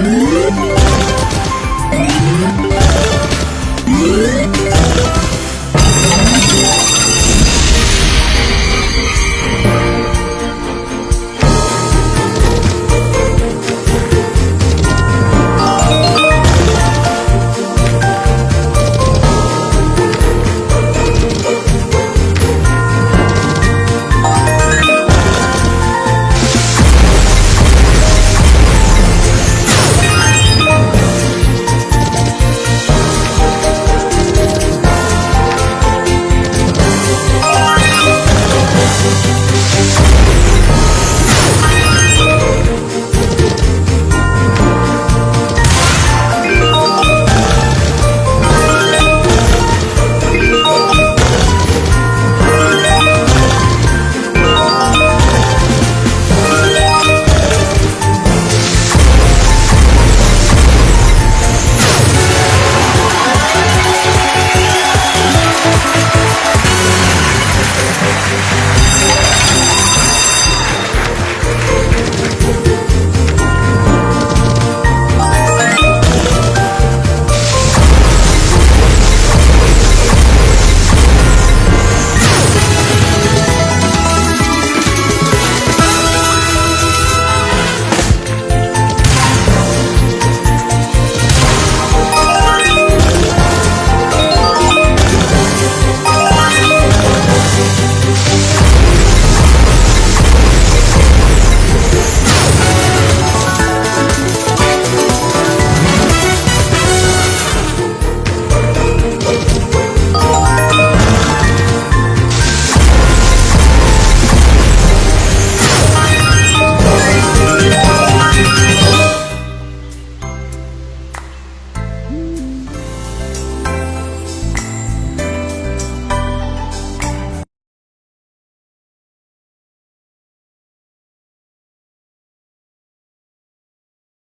Música